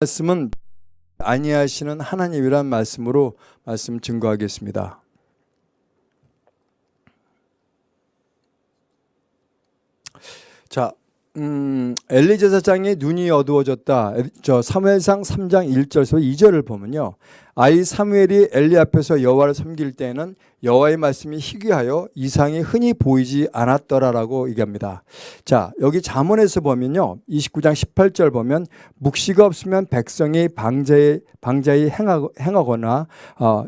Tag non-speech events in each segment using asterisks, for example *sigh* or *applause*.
말씀은 아니하시는 하나님이란 말씀으로 말씀 증거하겠습니다. 자, 음, 엘리 제 사장의 눈이 어두워졌다. 저 사무엘상 3장 1절에서 2절을 보면요. 아이 사무엘이 엘리 앞에서 여호와를 섬길 때에는 여호와의 말씀이 희귀하여 이상이 흔히 보이지 않았더라라고 얘기합니다. 자, 여기 잠언에서 보면요. 29장 18절 보면 묵시가 없으면 백성이 방자에 방자에 행하 거나 어,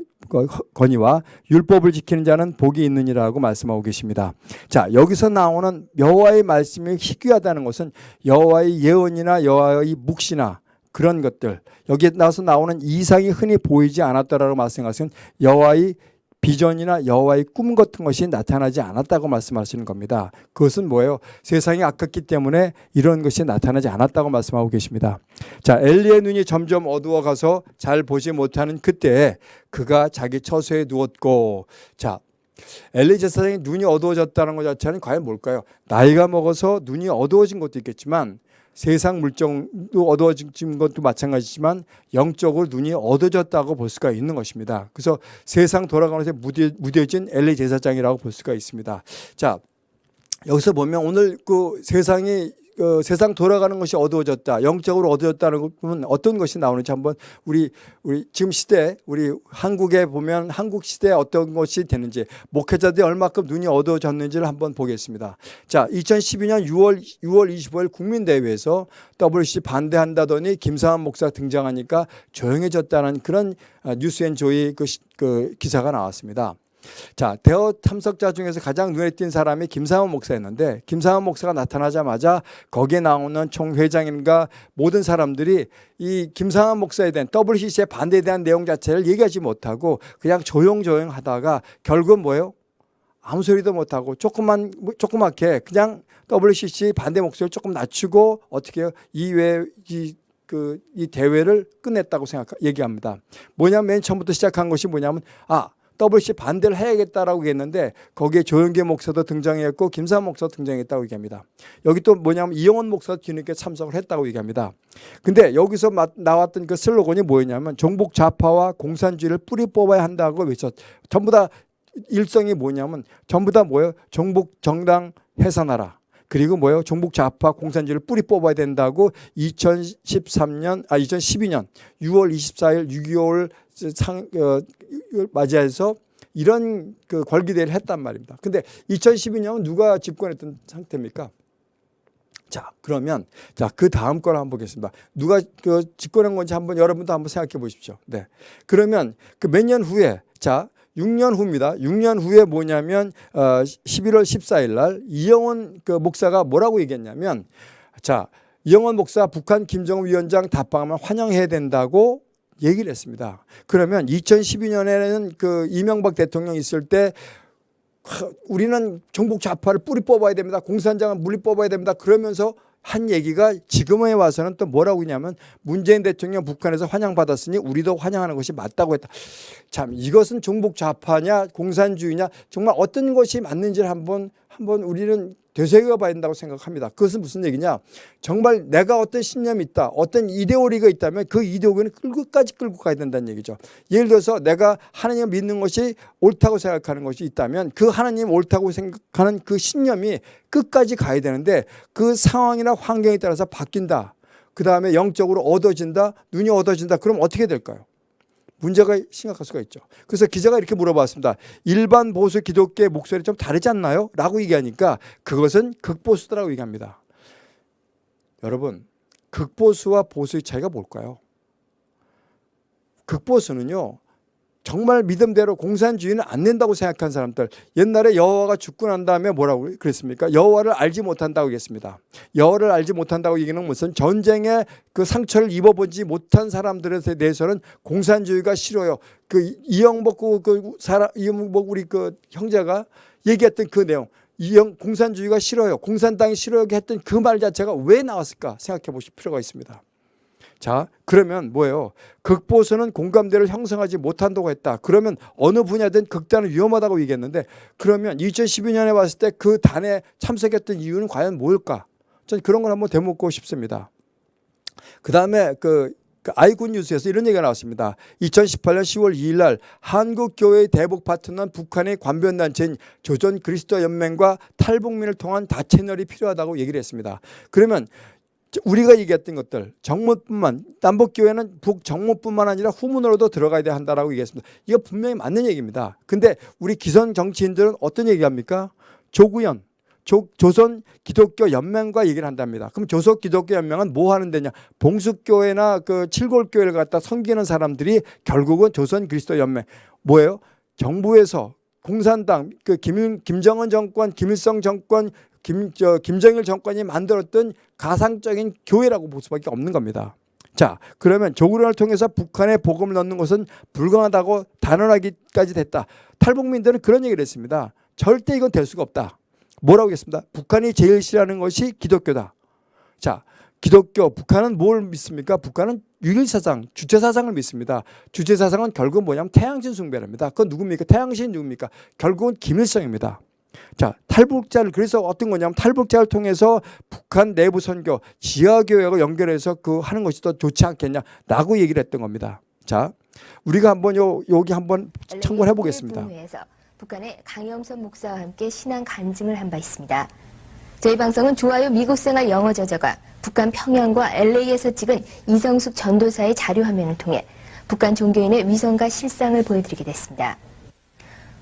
건의와 율법을 지키는 자는 복이 있느니라고 말씀하고 계십니다. 자, 여기서 나오는 여호와의 말씀이 희귀하다는 것은 여호와의 예언이나 여호와의 묵시나 그런 것들 여기에 나서 나오는 이상이 흔히 보이지 않았다라고 말씀하시는 여호와의 비전이나 여호와의 꿈 같은 것이 나타나지 않았다고 말씀하시는 겁니다. 그것은 뭐예요? 세상이 아깝기 때문에 이런 것이 나타나지 않았다고 말씀하고 계십니다. 자, 엘리의 눈이 점점 어두워가서 잘 보지 못하는 그때 그가 자기 처소에 누웠고 자, 엘리 제사장이 눈이 어두워졌다는 것 자체는 과연 뭘까요? 나이가 먹어서 눈이 어두워진 것도 있겠지만 세상 물정도 어두워진 것도 마찬가지지만 영적으로 눈이 어두워졌다고 볼 수가 있는 것입니다. 그래서 세상 돌아가면서 무뎌진 엘리 제사장이라고 볼 수가 있습니다. 자, 여기서 보면 오늘 그 세상이 그 세상 돌아가는 것이 어두워졌다. 영적으로 어두워졌다는 것은 어떤 것이 나오는지 한번 우리 우리 지금 시대 우리 한국에 보면 한국 시대에 어떤 것이 되는지 목회자들이 얼마큼 눈이 어두워졌는지를 한번 보겠습니다. 자, 2012년 6월 6월 25일 국민대회에서 WC 반대한다더니 김상환 목사 등장하니까 조용해졌다는 그런 아, 뉴스앤조이 그, 그 기사가 나왔습니다. 자, 대어 참석자 중에서 가장 눈에 띈 사람이 김상원 목사였는데 김상원 목사가 나타나자마자 거기에 나오는 총회장인가 모든 사람들이 이 김상원 목사에 대한 WCC의 반대에 대한 내용 자체를 얘기하지 못하고 그냥 조용조용 하다가 결국은 뭐예요? 아무 소리도 못하고 조금만 조그맣게 그냥 WCC 반대 목소리를 조금 낮추고 어떻게? 이외 이 그, 이 대회를 끝냈다고 생각, 얘기합니다. 뭐냐면 맨 처음부터 시작한 것이 뭐냐면, 아, WC 반대를 해야겠다라고 했는데 거기에 조영계 목사도 등장했고 김사 목사도 등장했다고 얘기합니다. 여기 또 뭐냐면 이영원 목사도 뒤늦게 참석을 했다고 얘기합니다. 근데 여기서 나왔던 그 슬로건이 뭐였냐면 종북 좌파와 공산주의를 뿌리 뽑아야 한다고 외쳤. 전부 다 일성이 뭐냐면 전부 다 뭐예요? 종북 정당 해산하라. 그리고 뭐예요? 종북 좌파 공산주의를 뿌리 뽑아야 된다고 2013년 아 2012년 6월 24일 6.25를 상, 어, 맞이해서 이런 그 걸기대를 했단 말입니다. 근데 2012년은 누가 집권했던 상태입니까? 자, 그러면 자, 그 다음 걸 한번 보겠습니다. 누가 그 집권한 건지 한번 여러분도 한번 생각해 보십시오. 네. 그러면 그 몇 년 후에 자, 6년 후입니다. 6년 후에 뭐냐면 어 11월 14일 날 이영원 그 목사가 뭐라고 얘기했냐면 자, 이영원 목사 북한 김정은 위원장 답방하면 환영해야 된다고 얘기를 했습니다. 그러면 2012년에는 그 이명박 대통령 있을 때 우리는 정복 좌파를 뿌리 뽑아야 됩니다. 공산당은 물리 뽑아야 됩니다. 그러면서 한 얘기가 지금에 와서는 또 뭐라고 했냐면 문재인 대통령 북한에서 환영받았으니 우리도 환영하는 것이 맞다고 했다. 참 이것은 종북 좌파냐 공산주의냐 정말 어떤 것이 맞는지를 한번 한번 우리는 되새겨 봐야 된다고 생각합니다. 그것은 무슨 얘기냐? 정말 내가 어떤 신념이 있다, 어떤 이데올리가 있다면 그 이데올리는 끝까지 끌고 가야 된다는 얘기죠. 예를 들어서 내가 하나님을 믿는 것이 옳다고 생각하는 것이 있다면 그 하나님 옳다고 생각하는 그 신념이 끝까지 가야 되는데 그 상황이나 환경에 따라서 바뀐다. 그 다음에 영적으로 얻어진다, 눈이 얻어진다. 그럼 어떻게 될까요? 문제가 심각할 수가 있죠. 그래서 기자가 이렇게 물어봤습니다. 일반 보수 기독교의 목소리 좀 다르지 않나요? 라고 얘기하니까 그것은 극보수다라고 얘기합니다. 여러분 극보수와 보수의 차이가 뭘까요? 극보수는요. 정말 믿음대로 공산주의는 안 된다고 생각한 사람들 옛날에 여호와가 죽고 난 다음에 뭐라고 그랬습니까? 여호와를 알지 못한다고 했습니다. 여호와를 알지 못한다고 얘기는 무슨 전쟁에 그 상처를 입어보지 못한 사람들에 대해서는 공산주의가 싫어요. 그 이영복 그, 그 사람 이영복 우리 그 형제가 얘기했던 그 내용 이영 공산주의가 싫어요. 공산당이 싫어요 했던 그 말 자체가 왜 나왔을까 생각해 보실 필요가 있습니다. 자 그러면 뭐예요? 극보수는 공감대를 형성하지 못한다고 했다. 그러면 어느 분야든 극단은 위험하다고 얘기했는데 그러면 2012년에 왔을 때 그 단에 참석했던 이유는 과연 뭘까? 전 그런 걸 한번 되묻고 싶습니다. 그 다음에 그그 아이콘 뉴스에서 이런 얘기가 나왔습니다. 2018년 10월 2일 날 한국교회의 대북 파트너는 북한의 관변단체인 조선 그리스도 연맹과 탈북민을 통한 다채널이 필요하다고 얘기를 했습니다. 그러면 우리가 얘기했던 것들 정무뿐만 남북교회는 북 정무뿐만 아니라 후문으로도 들어가야 돼 한다라고 얘기했습니다. 이거 분명히 맞는 얘기입니다. 근데 우리 기성 정치인들은 어떤 얘기합니까? 조구현 조, 조선 기독교 연맹과 얘기를 한답니다. 그럼 조선 기독교 연맹은 뭐 하는 데냐? 봉숙교회나 그 칠골교회를 갖다 섬기는 사람들이 결국은 조선 그리스도 연맹 뭐예요? 정부에서 공산당 그 김, 김정은 정권, 김일성 정권, 김, 저, 김정일 정권이 만들었던 가상적인 교회라고 볼 수밖에 없는 겁니다. 자, 그러면 조구련을 통해서 북한에 복음을 넣는 것은 불가능하다고 단언하기까지 됐다. 탈북민들은 그런 얘기를 했습니다. 절대 이건 될 수가 없다. 뭐라고 했습니다. 북한이 제일 싫어하는 것이 기독교다. 자, 기독교, 북한은 뭘 믿습니까? 북한은 유일사상, 주체사상을 믿습니다. 주체사상은 결국 뭐냐면 태양신 숭배랍니다. 그건 누굽니까? 태양신 누굽니까? 결국은 김일성입니다. 자, 탈북자를 그래서 어떤 거냐면 탈북자를 통해서 북한 내부 선교, 지하교회하고 연결해서 그 하는 것이 더 좋지 않겠냐라고 얘기를 했던 겁니다. 자, 우리가 한번 요 여기 한번 참고를 해보겠습니다. 북한의 강영선 목사와 함께 신앙 간증을 한 바 있습니다. 저희 방송은 좋아요 미국 생활 영어 저자가 북한 평양과 LA에서 찍은 이성숙 전도사의 자료 화면을 통해 북한 종교인의 위성과 실상을 보여드리게 됐습니다.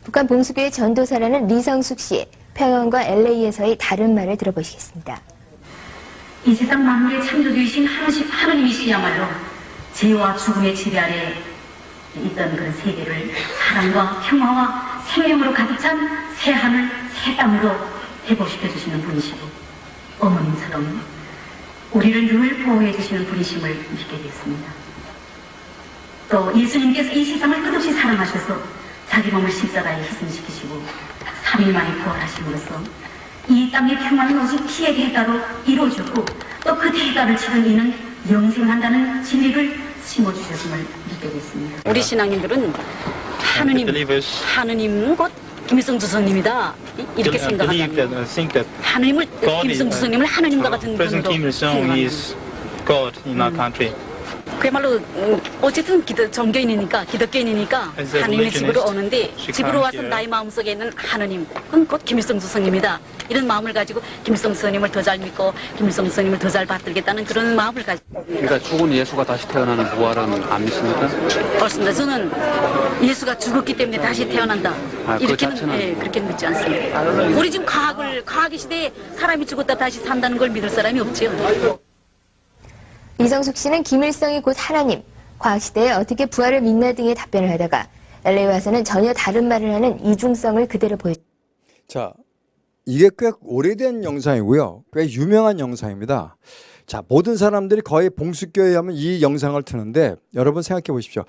북한 봉수교의 전도사라는 리성숙 씨의 평양과 LA에서의 다른 말을 들어보시겠습니다. 이 세상 만물의 창조주이신 하나님, 하나님이시야말로 죄와 죽음의 지배 아래 있던 그 세계를 사랑과 평화와 생명으로 가득 찬 새 하늘, 새 땅으로 회복시켜 주시는 분이시고 어머님처럼 우리를 늘 보호해 주시는 분이심을 믿게 됐습니다. 또 예수님께서 이 세상을 끝없이 사랑하셔서 자기 몸을 십자가에 희생시키시고 3일 만에 부활하심으로써 이 땅의 평화는 오직 피의 대가로 이루어졌고 또 그 대가를 치른 이는 영생한다는 진리를 심어주셨음을 믿게 됐습니다. 우리 신앙인들은 하느님, 하느님은 곧 김일성 주석님이다 이- 이렇게 that 하느님을 김일성 is, 주석님을 하느님과 같은 분으로 생각합니다. is God in our country. 그야말로 음, 어쨌든 기도, 종교인이니까 기독교인이니까 하느님의 집으로 오는데 집으로 와서. 나의 마음속에 있는 하느님 그건 곧 김일성 주석님이다 이런 마음을 가지고 김일성 주석님을 더 잘 믿고 김일성 주석님을 더 잘 받들겠다는 그런 마음을 가지고 그러니까 죽은 예수가 다시 태어나는 부활은 안 믿습니까? 그렇습니다. 저는 예수가 죽었기 때문에 다시 태어난다. 아, 그 이렇게는 자체는- 예, 그렇게 믿지 않습니다. 우리 지금 과학을 과학의 시대에 사람이 죽었다 다시 산다는 걸 믿을 사람이 없지요. 이성숙 씨는 김일성이 곧 하나님, 과학시대에 어떻게 부활을 믿나 등의 답변을 하다가 LA 와서는 전혀 다른 말을 하는 이중성을 그대로 보였습니다. 자, 이게 꽤 오래된 영상이고요. 꽤 유명한 영상입니다. 자, 모든 사람들이 거의 봉수교회 하면 이 영상을 트는데 여러분 생각해 보십시오.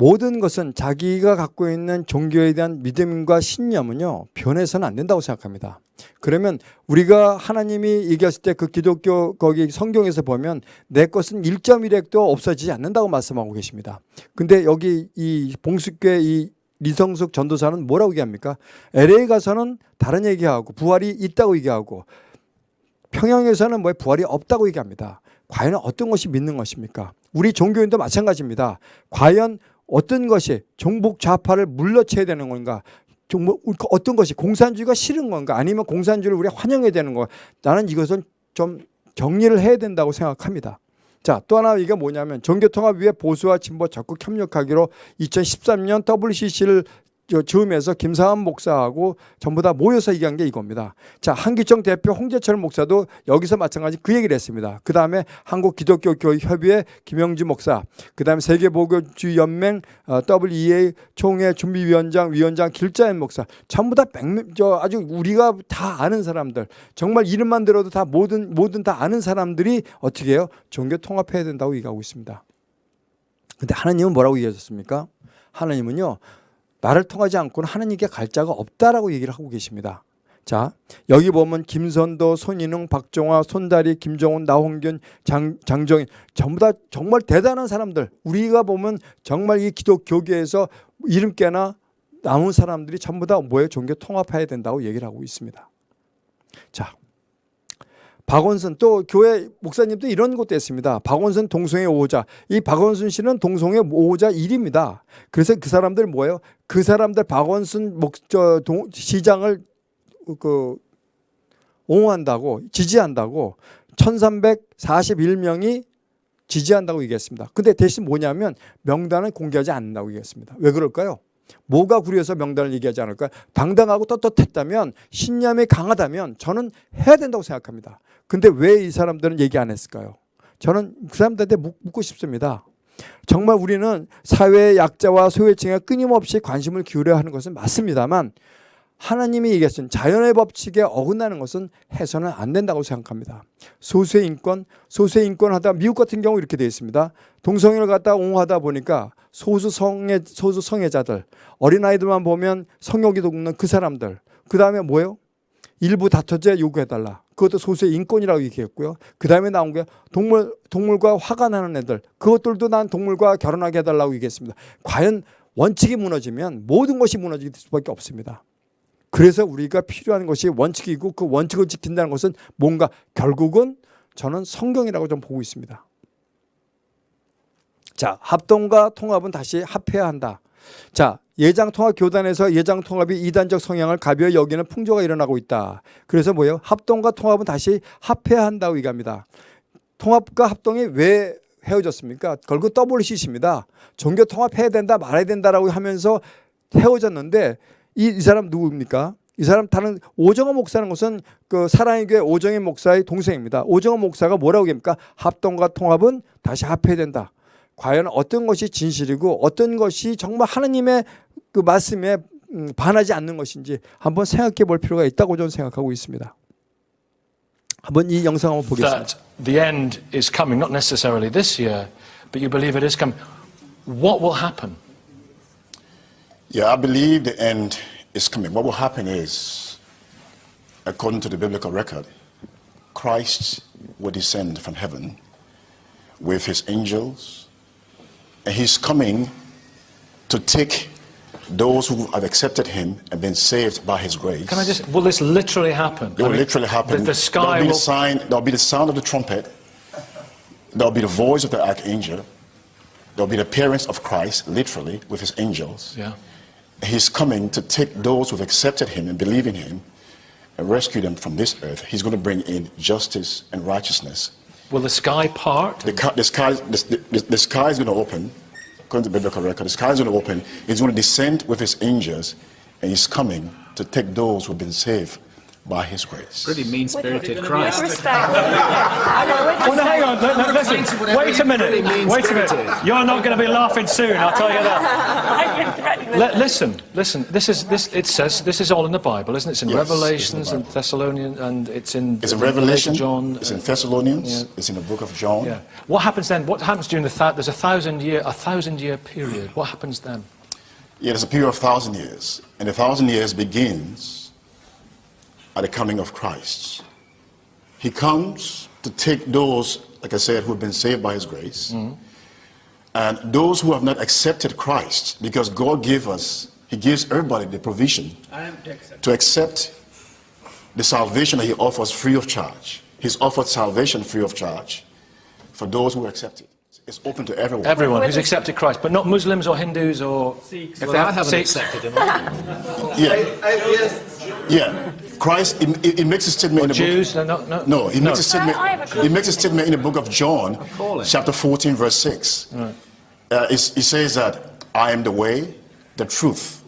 모든 것은 자기가 갖고 있는 종교에 대한 믿음과 신념은요, 변해서는 안 된다고 생각합니다. 그러면 우리가 하나님이 얘기했을 때 그 기독교 거기 성경에서 보면 내 것은 1.1핵도 없어지지 않는다고 말씀하고 계십니다. 근데 여기 이 봉수교회 이 리성숙 전도사는 뭐라고 얘기합니까? LA 가서는 다른 얘기하고 부활이 있다고 얘기하고 평양에서는 뭐 부활이 없다고 얘기합니다. 과연 어떤 것이 믿는 것입니까? 우리 종교인도 마찬가지입니다. 과연 어떤 것이 종북 좌파를 물러쳐야 되는 건가? 종북 어떤 것이 공산주의가 싫은 건가? 아니면 공산주의를 우리가 환영해야 되는 건가? 나는 이것은 좀 정리를 해야 된다고 생각합니다. 자, 또 하나 이게 뭐냐면 종교통합 위에 보수와 진보 적극 협력하기로 2013년 WCC를 즈음에서 김상환 목사하고 전부 다 모여서 얘기한 게 이겁니다. 자, 한기총 대표 홍재철 목사도 여기서 마찬가지 그 얘기를 했습니다. 그 다음에 한국 기독교교협의회 김영주 목사, 그 다음에 세계보교주연맹 어, WEA 총회 준비위원장, 위원장 길자연 목사, 전부 다 백명, 저 아주 우리가 다 아는 사람들, 정말 이름만 들어도 다 모든 모든 다 아는 사람들이 어떻게 해요? 종교 통합해야 된다고 얘기하고 있습니다. 근데 하나님은 뭐라고 얘기하셨습니까? 하나님은요. 나를 통하지 않고는 하나님께 갈 자가 없다라고 얘기를 하고 계십니다. 자, 여기 보면 김선도, 손인웅, 박종화, 손다리, 김정훈, 나홍균, 장, 장정인 전부 다 정말 대단한 사람들. 우리가 보면 정말 이 기독교계에서 이름 깨나 남은 사람들이 전부 다 뭐예요? 종교 통합해야 된다고 얘기를 하고 있습니다. 자, 박원순 또 교회 목사님도 이런 것도 했습니다. 박원순 동성애 5호자. 이 박원순 씨는 동성애 5호자 1입니다. 그래서 그 사람들 뭐예요? 그 사람들 박원순 목, 저, 동, 시장을 그 옹호한다고 지지한다고 1341명이 지지한다고 얘기했습니다. 근데 대신 뭐냐면 명단을 공개하지 않는다고 얘기했습니다. 왜 그럴까요? 뭐가 구려서 명단을 얘기하지 않을까요? 당당하고 떳떳했다면 신념이 강하다면 저는 해야 된다고 생각합니다. 근데 왜 이 사람들은 얘기 안 했을까요? 저는 그 사람들한테 묻- 묻고 싶습니다. 정말 우리는 사회의 약자와 소외층에 끊임없이 관심을 기울여야 하는 것은 맞습니다만 하나님이 얘기했은 자연의 법칙에 어긋나는 것은 해서는 안 된다고 생각합니다. 소수의 인권, 소수의 인권 하다 미국 같은 경우 이렇게 되어 있습니다. 동성애를 갖다 옹호하다 보니까 소수 성애 소수 성애자들 어린 아이들만 보면 성욕이 돋는 그 사람들 그 다음에 뭐예요? 일부 다처제 요구해 달라. 그것도 소수의 인권이라고 얘기했고요. 그 다음에 나온 게 동물 동물과 화가 나는 애들 그것들도 난 동물과 결혼하게 해 달라고 얘기했습니다. 과연 원칙이 무너지면 모든 것이 무너질 수밖에 없습니다. 그래서 우리가 필요한 것이 원칙이고 그 원칙을 지킨다는 것은 뭔가 결국은 저는 성경이라고 좀 보고 있습니다. 자, 합동과 통합은 다시 합해야 한다. 자, 예장통합 교단에서 예장통합이 이단적 성향을 가벼이 여기는 풍조가 일어나고 있다. 그래서 뭐예요? 합동과 통합은 다시 합해야 한다고 얘기합니다. 통합과 합동이 왜 헤어졌습니까? 결국 WCC입니다. 종교 통합해야 된다, 말아야 된다라고 하면서 헤어졌는데 이, 이 사람 누구입니까? 이 사람 다른 오정호 목사는 것은 그 사랑의 교회 오정희 목사의 동생입니다. 오정호 목사가 뭐라고 합니까? 합동과 통합은 다시 합해야 된다. 과연 어떤 것이 진실이고 어떤 것이 정말 하나님의 그 말씀에 음, 반하지 않는 것인지 한번 생각해 볼 필요가 있다고 저는 생각하고 있습니다. 한번 이 영상 한번 보겠습니다. the end is coming, not necessarily this year, but you believe it is coming. What will happen? Yeah, I believe the end is coming. What will happen is, according to the biblical record, Christ will descend from heaven with his angels, and he's coming to take those who have accepted him and been saved by his grace. Can I just, will this literally happen? It will literally happen. The, the sky there'll be will, the sign. There'll be the sound of the trumpet. There'll be the voice of the archangel. There'll be the appearance of Christ, literally, with his angels. yeah. He's coming to take those who've accepted him and believe in him and rescue them from this earth. He's going to bring in justice and righteousness. Will the sky part? The, the, sky, the, the, the sky is going to open, according to the biblical record. The sky is going to open. He's going to descend with his angels, and he's coming to take those who've been saved by his grace. Pretty mean spirited Christ. *laughs* Well, no, hang on. No, no, listen. Wait a minute. Wait a minute. You're not going to be laughing soon. I'll tell you that. *laughs* Li- listen, listen. This is this. It says this is all in the Bible, isn't it? It's in Yes, Revelations it's in and Thessalonians, and it's in It's in the Revelation, John. it's in Thessalonians, yeah. it's in the book of John. Yeah. What happens then? What happens during the thou- there's a thousand year a thousand year period? What happens then? Yeah, there's a period of thousand years, and the thousand years begins at the coming of Christ. He comes to take those, like I said, who have been saved by His grace, and those who have not accepted Christ, because God gave us, He gives everybody the provision to accept the salvation that He offers free of charge. He's offered salvation free of charge for those who accept it. It's open to everyone. Everyone who's accepted Christ, but not Muslims or Hindus or if Well, they I have haven't Sikhs. accepted him. Yeah. Yeah. Christ, he, he- he makes a statement in the book. Jews, no, no, no. No, he makes a I have statement. a He makes a statement in the book of John, chapter 14, verse 6. Uh, it's- he says that I am the way, the truth,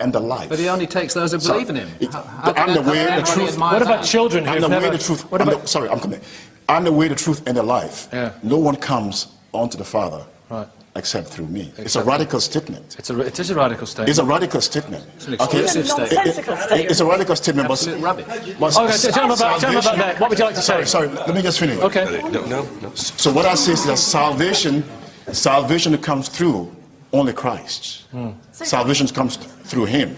and the life. But he only takes those who So, believe in him. it- How- how I'm the way, the truth. What about that? children I'm who've the never? way, the truth. What I'm about? the- sorry, I'm coming. I'm the way, the truth, and the life. Yeah. No one comes onto the Father Right. Except through me. It's a radical statement. It's a, it is a radical statement. It's a radical statement. It's an exclusive statement. It- it- it's a radical statement, but, Absolute rubbish. but Okay, so tell me about, tell me about that. What would you like to say? Sorry, let me just finish. Okay. No, no, no. So what I say is that salvation, salvation comes through only Christ. Hmm. Salvation comes through Him.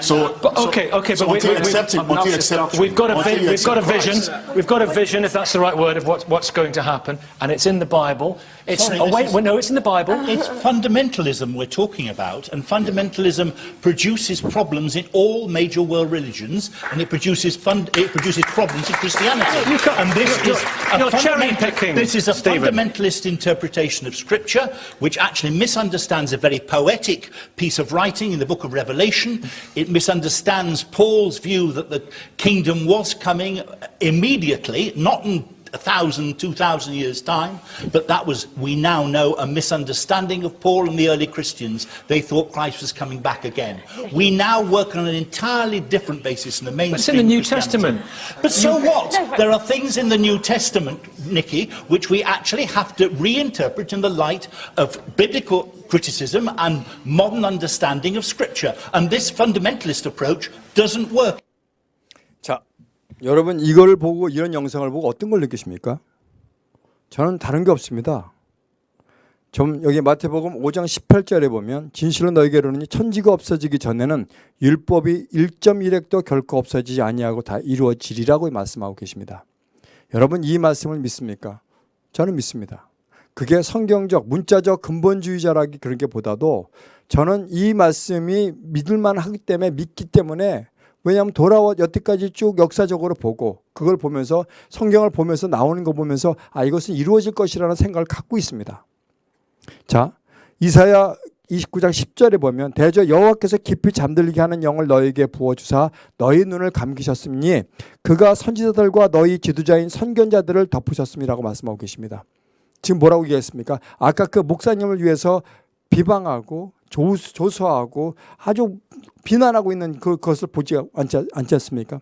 So, But, okay, okay, so but we, until we, you accept him, until you accept, we've got a vi- we've got a vision. Christ. We've got a vision, if that's the right word, of what, what's going to happen, and it's in the Bible. It's Sorry, oh wait, is- well, no, it's in the Bible. *laughs* It's fundamentalism we're talking about, and fundamentalism produces problems in all major world religions, and it produces fund, it produces problems in Christianity. You can't- and this you're- is you're- a you're cherry-picking, This is a Stephen. fundamentalist interpretation of Scripture, which actually misunderstands a very poetic piece of writing in the Book of Revelation. It misunderstands Paul's view that the kingdom was coming immediately, not in a thousand, two thousand years' time, but that was, we now know, a misunderstanding of Paul and the early Christians. They thought Christ was coming back again. We now work on an entirely different basis in the mainstream. It's in the New Testament. But so what? There are things in the New Testament, Nikki, which we actually have to reinterpret in the light of biblical criticism and modern understanding of Scripture. And this fundamentalist approach doesn't work. 자, 여러분 이걸 보고 이런 영상을 보고 어떤 걸 느끼십니까? 저는 다른 게 없습니다. 좀 여기 마태복음 5장 18절에 보면 진실로 너희에게로는 천지가 없어지기 전에는 율법이 1.1획도 결코 없어지지 아니하고 다 이루어지리라고 말씀하고 계십니다. 여러분 이 말씀을 믿습니까? 저는 믿습니다. 그게 성경적 문자적 근본주의자라기 그런 게 보다도 저는 이 말씀이 믿을만 하기 때문에 믿기 때문에 왜냐하면 돌아와 여태까지 쭉 역사적으로 보고 그걸 보면서 성경을 보면서 나오는 거 보면서 아 이것은 이루어질 것이라는 생각을 갖고 있습니다. 자 이사야 29장 10절에 보면 대저 여호와께서 깊이 잠들게 하는 영을 너에게 부어 주사 너희 눈을 감기셨으니 그가 선지자들과 너희 지도자인 선견자들을 덮으셨음이라고 말씀하고 계십니다. 지금 뭐라고 얘기했습니까? 아까 그 목사님을 위해서 비방하고 조수, 조소하고 아주 비난하고 있는 그- 그것을 보지 않지, 않지 않습니까?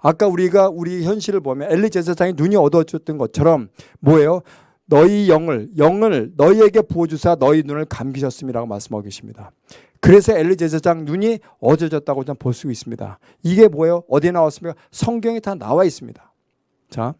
아까 우리가 우리 현실을 보면 엘리 제사장이 눈이 어두워졌던 것처럼 뭐예요? 너희 영을 영을 너희에게 부어주사 너희 눈을 감기셨음이라고 말씀하고 계십니다. 그래서 엘리 제사장 눈이 어두워졌다고 저는 볼수 있습니다. 이게 뭐예요? 어디에 나왔습니까? 성경에 다 나와 있습니다. 자,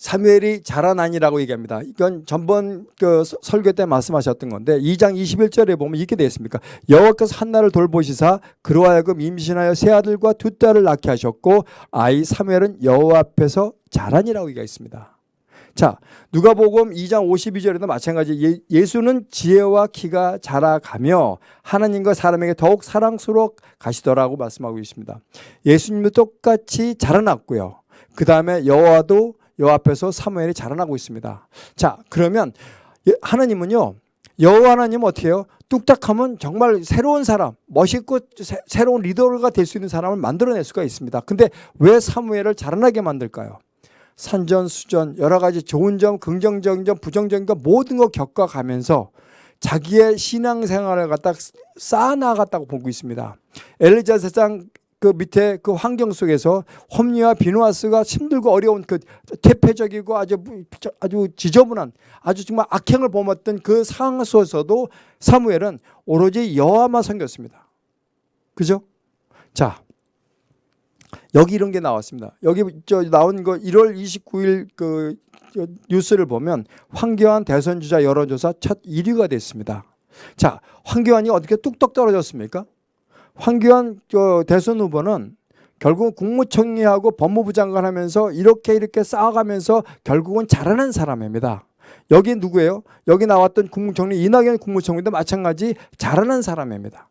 사무엘이 자라나니라고 얘기합니다. 이건 전번 그 서- 설교 때 말씀하셨던 건데 2장 21절에 보면 이렇게 되어 있습니까? 여호와께서 한나를 돌보시사 그로 하여금 임신하여 세 아들과 두 딸을 낳게 하셨고 아이 사무엘은 여호와 앞에서 자라니라고 얘기가 있습니다. 자, 누가복음 2장 52절에도 마찬가지 예, 수는 지혜와 키가 자라가며 하나님과 사람에게 더욱 사랑스러워 가시더라고 말씀하고 있습니다. 예수님도 똑같이 자라났고요. 그 다음에 여호와도 여호와 앞에서 사무엘이 자라나고 있습니다. 자, 그러면 예, 하나님은요. 여호와 하나님은 어떻게 해요? 뚝딱하면 정말 새로운 사람, 멋있고 새, 새로운 리더가 될 수 있는 사람을 만들어낼 수가 있습니다. 근데 왜 사무엘을 자라나게 만들까요? 산전수전 여러 가지 좋은 점, 긍정적인 점, 부정적인 점 모든 거 겪어가면서 자기의 신앙생활을 갖다 쌓아나갔다고 보고 있습니다. 엘리자 세상 그 밑에 그 환경 속에서 홈리와 비누아스가 힘들고 어려운 그 퇴폐적이고 아주 아주 지저분한 아주 정말 악행을 범했던 그 상황 속에서도 사무엘은 오로지 여호와만 섬겼습니다. 그죠? 자, 여기 이런 게 나왔습니다. 여기 저 나온 거 1월 29일 그 뉴스를 보면 황교안 대선 주자 여론조사 첫 1위가 됐습니다. 자, 황교안이 어떻게 뚝뚝 떨어졌습니까? 황교안 저 대선 후보는 결국 국무총리하고 법무부 장관 하면서 이렇게 이렇게 쌓아가면서 결국은 잘하는 사람입니다. 여기 누구예요? 여기 나왔던 국무총리 이낙연 국무총리도 마찬가지 잘하는 사람입니다.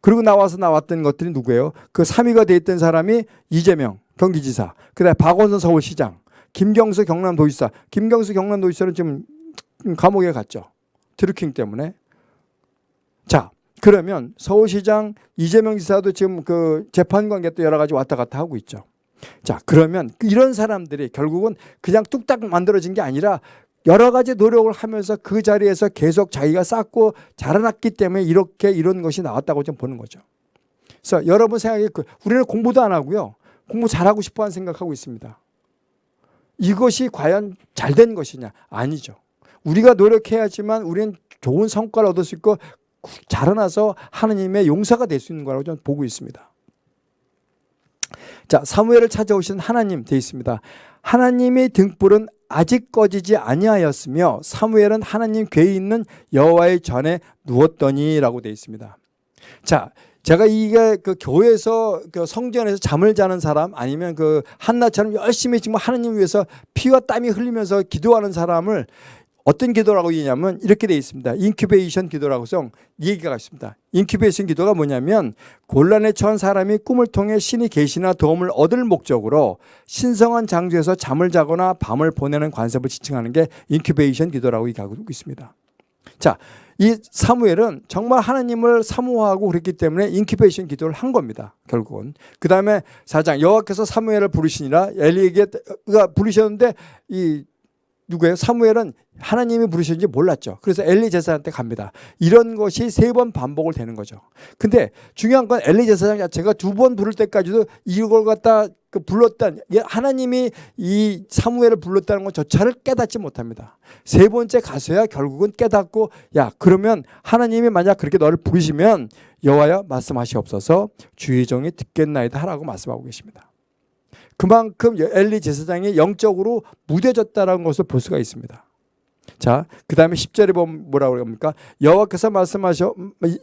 그리고 나와서 나왔던 것들이 누구예요? 그 3위가 돼 있던 사람이 이재명 경기지사, 그다음에 박원순 서울시장, 김경수 경남도지사. 김경수 경남도지사는 지금 감옥에 갔죠. 드루킹 때문에. 자, 그러면 서울시장 이재명 지사도 지금 그 재판 관계 또 여러 가지 왔다 갔다 하고 있죠. 자, 그러면 이런 사람들이 결국은 그냥 뚝딱 만들어진 게 아니라 여러 가지 노력을 하면서 그 자리에서 계속 자기가 쌓고 자라났기 때문에 이렇게 이런 것이 나왔다고 좀 보는 거죠. 그래서 여러분 생각에 그 우리는 공부도 안 하고요. 공부 잘하고 싶어 하는 생각하고 있습니다. 이것이 과연 잘 된 것이냐? 아니죠. 우리가 노력해야지만 우리는 좋은 성과를 얻을 수 있고 자라나서 하나님의 용사가 될 수 있는 거라고 저는 보고 있습니다. 자, 사무엘을 찾아오신 하나님 되어 있습니다. 하나님의 등불은 아직 꺼지지 아니하였으며 사무엘은 하나님 궤에 있는 여호와의 전에 누웠더니라고 되어 있습니다. 자, 제가 이게 그 교회에서 그 성전에서 잠을 자는 사람 아니면 그 한나처럼 열심히 지금 하나님 위해서 피와 땀이 흘리면서 기도하는 사람을 어떤 기도라고 얘기냐면 이렇게 돼 있습니다. incubation 기도라고 해서 얘기가 있습니다. incubation 기도가 뭐냐면 곤란에 처한 사람이 꿈을 통해 신의 계시나 도움을 얻을 목적으로 신성한 장소에서 잠을 자거나 밤을 보내는 관습을 지칭하는 게 incubation 기도라고 얘기하고 있습니다. 자, 이 사무엘은 정말 하나님을 사모하고 그랬기 때문에 incubation 기도를 한 겁니다. 결국은. 그 다음에 사장 여호와께서 사무엘을 부르시니라 엘리에게가 부르셨는데 이 누구예요? 사무엘은 하나님이 부르셨는지 몰랐죠. 그래서 엘리 제사장한테 갑니다. 이런 것이 세 번 반복을 되는 거죠. 근데 중요한 건 엘리 제사장 자체가 두 번 부를 때까지도 이걸 갖다 그 불렀던 하나님이 이 사무엘을 불렀다는 것조차를 깨닫지 못합니다. 세 번째 가서야 결국은 깨닫고 야 그러면 하나님이 만약 그렇게 너를 부르시면 여호와여 말씀하시옵소서 주의 종이 듣겠나이다 하라고 말씀하고 계십니다. 그만큼 엘리 제사장이 영적으로 무뎌졌다는 것을 볼 수가 있습니다. 자, 그 다음에 10절에 보면 뭐라고 합니까? 여호와께서 말씀하셔,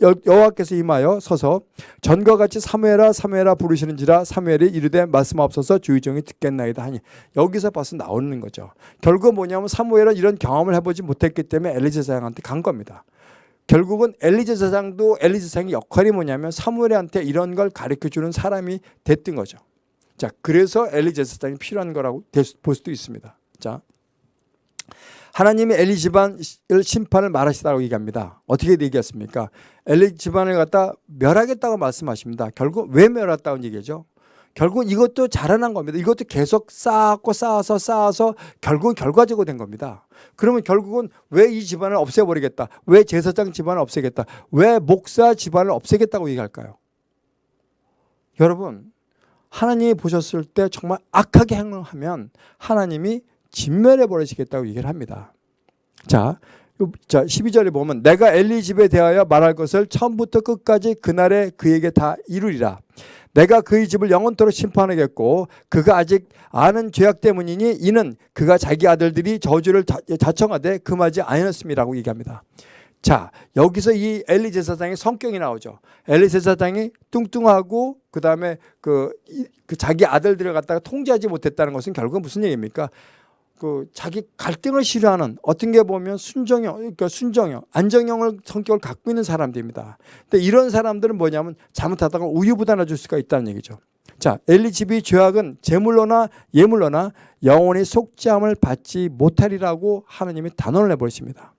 여- 여호와께서 임하여 서서 전과 같이 사무엘아 사무엘아 부르시는지라 사무엘이 이르되 말씀하옵소서 주의 종이 듣겠나이다 하니 여기서 벌써 나오는 거죠. 결국 뭐냐면 사무엘은 이런 경험을 해보지 못했기 때문에 엘리 제 사장한테 간 겁니다. 결국은 엘리 제 사장도 엘리 제 사장의 역할이 뭐냐면 사무엘한테 이런 걸 가르쳐 주는 사람이 됐던 거죠. 자, 그래서 엘리 제 사장이 필요한 거라고 볼 수도 있습니다. 자, 하나님이 엘리 집안을 심판을 말하시다고 얘기합니다. 어떻게 얘기했습니까? 엘리 집안을 갖다 멸하겠다고 말씀하십니다. 결국 왜 멸했다고 얘기죠? 결국 이것도 자라난 겁니다. 이것도 계속 쌓았고 쌓아서 쌓아서 결국은 결과적으로 된 겁니다. 그러면 결국은 왜 이 집안을 없애버리겠다? 왜 제사장 집안을 없애겠다? 왜 목사 집안을 없애겠다고 얘기할까요? 여러분 하나님이 보셨을 때 정말 악하게 행동하면 하나님이 진멸해 버리시겠다고 얘기를 합니다. 자, 요- 자 12절에 보면 내가 엘리 집에 대하여 말할 것을 처음부터 끝까지 그날에 그에게 다 이루리라. 내가 그의 집을 영원토록 심판하겠고 그가 아직 아는 죄악 때문이니 이는 그가 자기 아들들이 저주를 자- 자청하되 금하지 아니었음이라고 얘기합니다. 자 여기서 이 엘리 제사장의 성격이 나오죠. 엘리 제사장이 뚱뚱하고 그 다음에 그, 이- 그 자기 아들들을 갖다가 통제하지 못했다는 것은 결국은 무슨 얘기입니까? 그 자기 갈등을 싫어하는 어떤 게 보면 순정형, 그러니까 순정형, 안정형을 성격을 갖고 있는 사람들입니다. 근데 이런 사람들은 뭐냐면 잘못하다가 우유부단해질 수가 있다는 얘기죠. 자, 엘리 집이 죄악은 제물로나 예물로나 영원히 속죄함을 받지 못하리라고 하나님이 단언을 해버리십니다.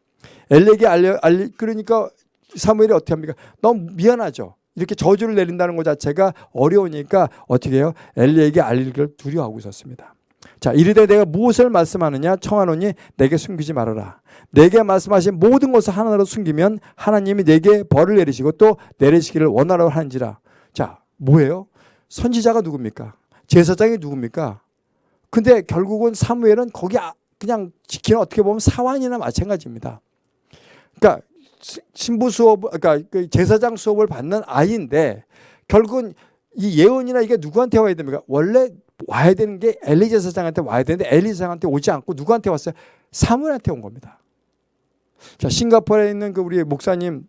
엘리에게 알려, 알리, 그러니까 사무엘이 어떻게 합니까? 너무 미안하죠. 이렇게 저주를 내린다는 것 자체가 어려우니까 어떻게 해요? 엘리에게 알리기를 두려워하고 있었습니다. 자, 이르되 내가 무엇을 말씀하느냐 청하노니 내게 숨기지 말아라. 내게 말씀하신 모든 것을 하나로 숨기면 하나님이 내게 벌을 내리시고 또 내리시기를 원하라고 하는지라. 자, 뭐예요? 선지자가 누굽니까? 제사장이 누굽니까? 근데 결국은 사무엘은 거기 아- 그냥 지키는 어떻게 보면 사환이나 마찬가지입니다. 그러니까 시- 신부 수업, 그러니까 그 제사장 수업을 받는 아이인데 결국은 이 예언이나 이게 누구한테 와야 됩니까? 원래 와야 되는 게 엘리 제 사장한테 와야 되는데 엘리 제 사장한테 오지 않고 누구한테 왔어요? 사무엘한테 온 겁니다. 자, 싱가포르에 있는 그 우리 목사님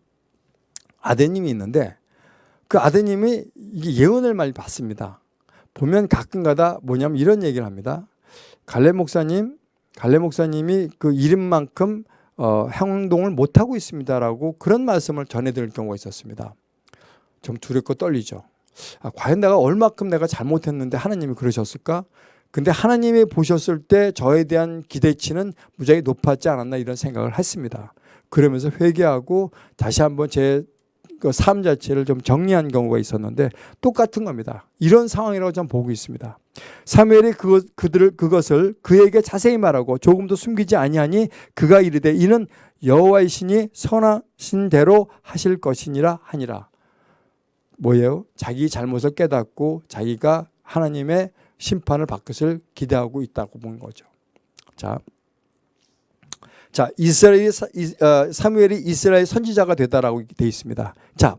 아드님이 있는데 그 아드님이 이게 예언을 많이 받습니다. 보면 가끔가다 뭐냐면 이런 얘기를 합니다. 갈래 목사님, 갈래 목사님이 그 이름만큼 어, 행동을 못 하고 있습니다라고 그런 말씀을 전해드릴 경우가 있었습니다. 좀 두렵고 떨리죠. 아, 과연 내가 얼마큼 내가 잘못했는데 하나님이 그러셨을까? 근데 하나님이 보셨을 때 저에 대한 기대치는 무지하게 높았지 않았나 이런 생각을 했습니다. 그러면서 회개하고 다시 한번 제그삶 자체를 좀 정리한 경우가 있었는데 똑같은 겁니다. 이런 상황이라고 저는 보고 있습니다. 사무엘이 그, 그들을 그것을 그에게 자세히 말하고 조금도 숨기지 아니하니 그가 이르되 이는 여호와의 신이 선하신 대로 하실 것이니라 하니라. 뭐예요? 자기 잘못을 깨닫고 자기가 하나님의 심판을 받을 것을 기대하고 있다고 본 거죠. 자, 자 이스라엘 어, 사무엘이 이스라엘 선지자가 되다라고 돼 있습니다. 자,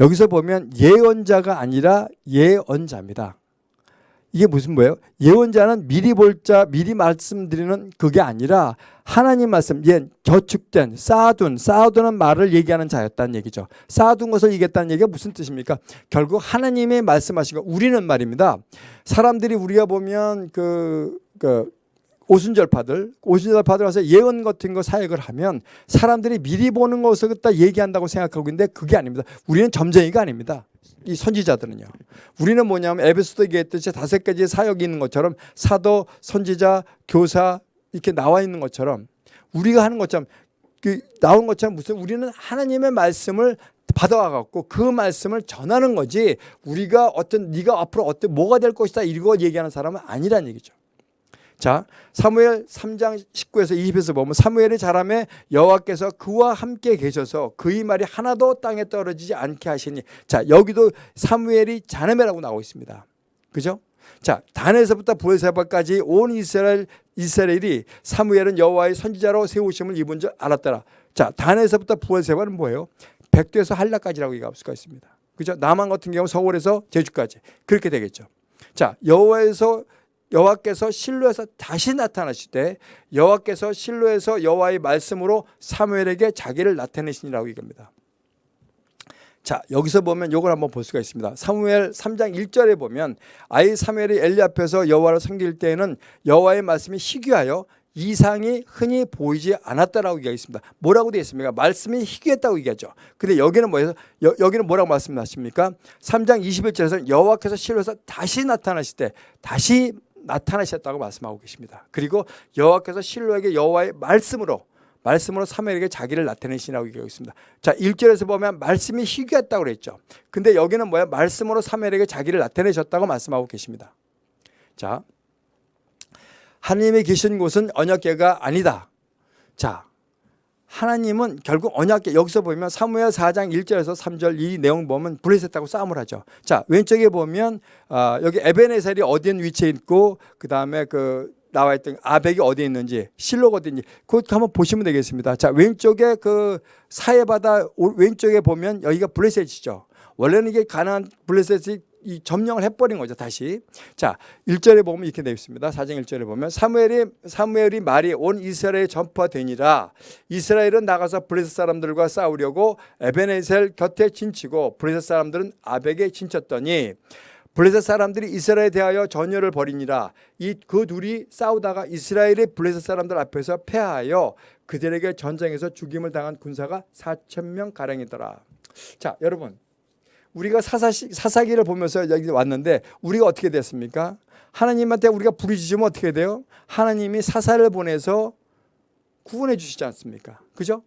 여기서 보면 예언자가 아니라 예언자입니다. 이게 무슨 뭐예요? 예언자는 미리 볼 자 미리 말씀드리는 그게 아니라 하나님 말씀, 예, 저축된 쌓아둔 쌓아두는 말을 얘기하는 자였다는 얘기죠. 쌓아둔 것을 얘기했다는 얘기가 무슨 뜻입니까? 결국 하나님이 말씀하신 거 우리는 말입니다. 사람들이 우리가 보면 그, 그 오순절파들, 오순절파들 와서 예언 같은 거 사역을 하면 사람들이 미리 보는 것을 갖다 얘기한다고 생각하고 있는데 그게 아닙니다. 우리는 점쟁이가 아닙니다. 이 선지자들은요. 우리는 뭐냐면 에베소도 얘기했듯이 다섯 가지 사역이 있는 것처럼 사도, 선지자, 교사 이렇게 나와 있는 것처럼 우리가 하는 것처럼 그 나온 것처럼 무슨 우리는 하나님의 말씀을 받아와 갖고 그 말씀을 전하는 거지 우리가 어떤 네가 앞으로 어떤 뭐가 될 것이다 이거 얘기하는 사람은 아니란 얘기죠. 자, 사무엘 3장 19에서 20에서 보면 사무엘이 자라매 여호와께서 그와 함께 계셔서 그의 말이 하나도 땅에 떨어지지 않게 하시니 자, 여기도 사무엘이 자라매라고 나오고 있습니다. 그죠? 자, 단에서부터 부에세바까지 온 이스라엘 이스라엘이 사무엘은 여호와의 선지자로 세우심을 입은 줄 알았더라. 자, 단에서부터 부에세바는 뭐예요? 백두에서 한라까지라고 얘기할 수가 있습니다. 그죠? 남한 같은 경우 서울에서 제주까지 그렇게 되겠죠. 자, 여호와에서 여호와께서 실로에서 다시 나타나실 때 여호와께서 실로에서 여호와의 말씀으로 사무엘에게 자기를 나타내시니라고 얘기합니다. 자 여기서 보면 이걸 한번 볼 수가 있습니다. 사무엘 3장 1절에 보면 아이 사무엘이 엘리 앞에서 여호와를 섬길 때에는 여호와의 말씀이 희귀하여 이상이 흔히 보이지 않았다라고 얘기하겠습니다. 뭐라고 되어 있습니까? 말씀이 희귀했다고 얘기하죠. 근데 여기는 뭐예요? 여, 여기는 뭐라고 말씀하십니까? 3장 21절에서 여호와께서 실로에서 다시 나타나실 때 다시 나타나셨다고 말씀하고 계십니다. 그리고 여호와께서 실로에게 여호와의 말씀으로 말씀으로 사무엘에게 자기를 나타내시라고 얘기하고 있습니다. 자, 1절에서 보면 말씀이 희귀했다고 그랬죠. 근데 여기는 뭐야? 말씀으로 사무엘에게 자기를 나타내셨다고 말씀하고 계십니다. 자, 하나님이 계신 곳은 언약궤가 아니다. 자, 하나님은 결국 언약궤 여기서 보면 사무엘 4장 1절에서 3절 이 내용 보면 블레셋하고 싸움을 하죠. 자 왼쪽에 보면 어, 여기 에베네셀이 어디 위치에 있고 그 다음에 그 나와 있던 아벡이 어디에 있는지 실로가 어디 있는지 그것 한번 보시면 되겠습니다. 자 왼쪽에 그 사해바다 왼쪽에 보면 여기가 블레셋이죠. 원래는 이게 가나안 블레셋이 이 점령을 해버린 거죠 다시 자 1절에 보면 이렇게 되어 있습니다 4장 1절에 보면 사무엘이 사무엘이 말이 온 이스라엘에 전파되니라 이스라엘은 나가서 블레셋 사람들과 싸우려고 에베네셀 곁에 진치고 블레셋 사람들은 아벡에 진쳤더니 블레셋 사람들이 이스라엘에 대하여 전열을 벌이니라 이 그 둘이 싸우다가 이스라엘의 블레셋 사람들 앞에서 패하여 그들에게 전쟁에서 죽임을 당한 군사가 4천 명 가량이더라 자 여러분 우리가 사사시, 사사기를 보면서 여기 왔는데 우리가 어떻게 됐습니까? 하나님한테 우리가 부르짖으면 어떻게 돼요? 하나님이 사사를 보내서 구원해 주시지 않습니까? 그죠?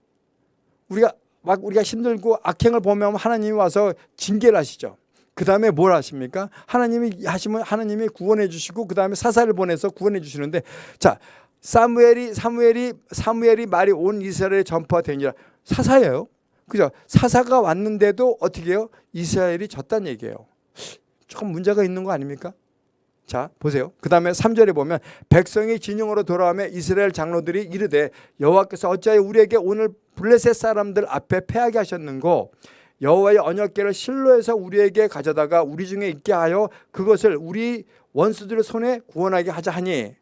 우리가 막 우리가 힘들고 악행을 보면 하나님이 와서 징계를 하시죠. 그 다음에 뭘 하십니까? 하나님이 하시면 하나님이 구원해 주시고 그 다음에 사사를 보내서 구원해 주시는데 자 사무엘이 사무엘이 사무엘이 말이 온 이스라엘에 전파되니라 사사예요. 그죠? 사사가 왔는데도 어떻게 해요? 이스라엘이 졌다는 얘기예요. 조금 문제가 있는 거 아닙니까? 자 보세요. 그 다음에 3절에 보면 백성이 진영으로 돌아오며 이스라엘 장로들이 이르되 여호와께서 어찌하여 우리에게 오늘 블레셋 사람들 앞에 패하게 하셨는고 여호와의 언약궤를 실로에서 우리에게 가져다가 우리 중에 있게 하여 그것을 우리 원수들의 손에 구원하게 하자 하니.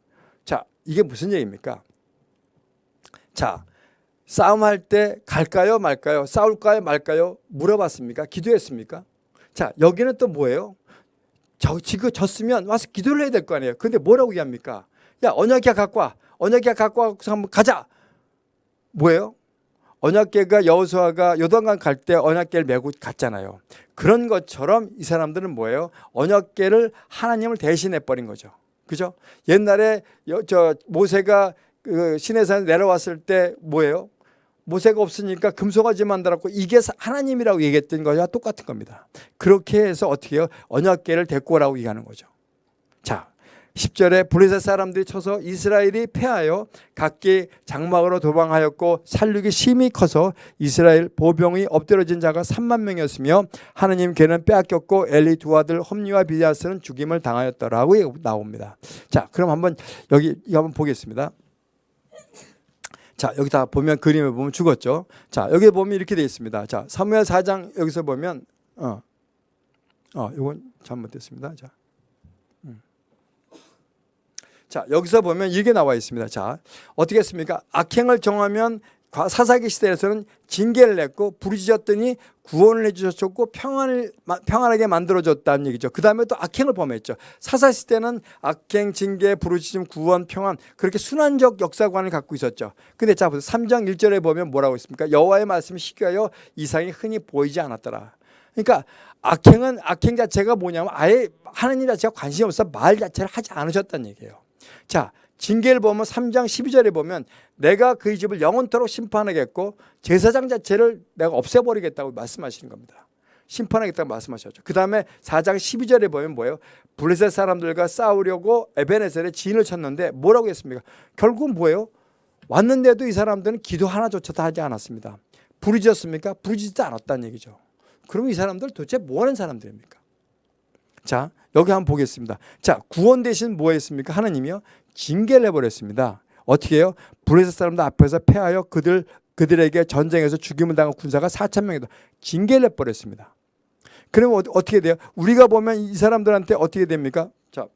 자 이게 무슨 얘기입니까? 자 싸움할 때 갈까요 말까요? 싸울까요 말까요? 물어봤습니까? 기도했습니까? 자 여기는 또 뭐예요? 저 지금 졌으면 와서 기도를 해야 될 거 아니에요. 근데 뭐라고 얘기합니까? 야 언약궤 갖고 와. 언약궤 갖고 와서 한번 가자. 뭐예요 언약궤가 여호수아가 요단강 갈 때 언약궤를 메고 갔잖아요 그런 것처럼 이 사람들은 뭐예요 언약궤를 하나님을 대신해 버린 거죠 그죠 옛날에 저 모세가 그 시내산에 내려왔을 때 뭐예요 모세가 없으니까 금송아지 만들었고 이게 하나님이라고 얘기했던 거와 똑같은 겁니다. 그렇게 해서 어떻게 해요? 언약궤를 데리고 오라고 얘기하는 거죠. 자, 10절에 블레셋 사람들이 쳐서 이스라엘이 패하여 각기 장막으로 도망하였고 살육이 심히 커서 이스라엘 보병이 엎드러진 자가 3만 명이었으며 하나님 걔는 빼앗겼고 엘리 두 아들 험리와 비자스는 죽임을 당하였더라고 나옵니다. 자, 그럼 한번 여기 한번 보겠습니다. 자 여기 다 보면 그림에 보면 죽었죠. 자 여기 보면 이렇게 되어 있습니다. 자 사무엘 4장 여기서 보면 어, 어 이건 잘못됐습니다. 자, 음. 자, 여기서 보면 이게 나와 있습니다. 자, 어떻게 했습니까? 악행을 정하면 과- 사사기 시대에서는 징계를 냈고 부르짖었더니 구원을 해주셨고 평안을 마- 평안하게 만들어줬다는 얘기죠. 그 다음에 또 악행을 범했죠. 사사 시대는 악행, 징계, 부르짖음, 구원, 평안 그렇게 순환적 역사관을 갖고 있었죠. 근데 자 보세요. 3장 1절에 보면 뭐라고 있습니까? 여호와의 말씀이 희귀하여 이상이 흔히 보이지 않았더라. 그러니까 악행은 악행 자체가 뭐냐면 아예 하나님 자체가 관심이 없어 말 자체를 하지 않으셨다는 얘기예요. 자, 징계를 보면 3장 12절에 보면 내가 그의 집을 영원토록 심판하겠고 제사장 자체를 내가 없애버리겠다고 말씀하시는 겁니다. 심판하겠다고 말씀하셨죠. 그 다음에 4장 12절에 보면 뭐예요? 블레셋 사람들과 싸우려고 에베네셀에 진을 쳤는데 뭐라고 했습니까? 결국은 뭐예요? 왔는데도 이 사람들은 기도 하나조차도 하지 않았습니다. 부르짖었습니까? 부르짖지 않았다는 얘기죠. 그럼 이 사람들 도대체 뭐 하는 사람들입니까? 자, 여기 한번 보겠습니다. 자, 구원 대신 뭐 했습니까? 하나님이요. 징계를 해버렸습니다. 어떻게 해요? 블레셋 사람들 앞에서 패하여 그들, 그들에게 전쟁에서 죽임을 당한 군사가 4천 명이다. 징계를 해버렸습니다. 그러면 어- 어떻게 돼요? 우리가 보면 이 사람들한테 어떻게 됩니까? 자,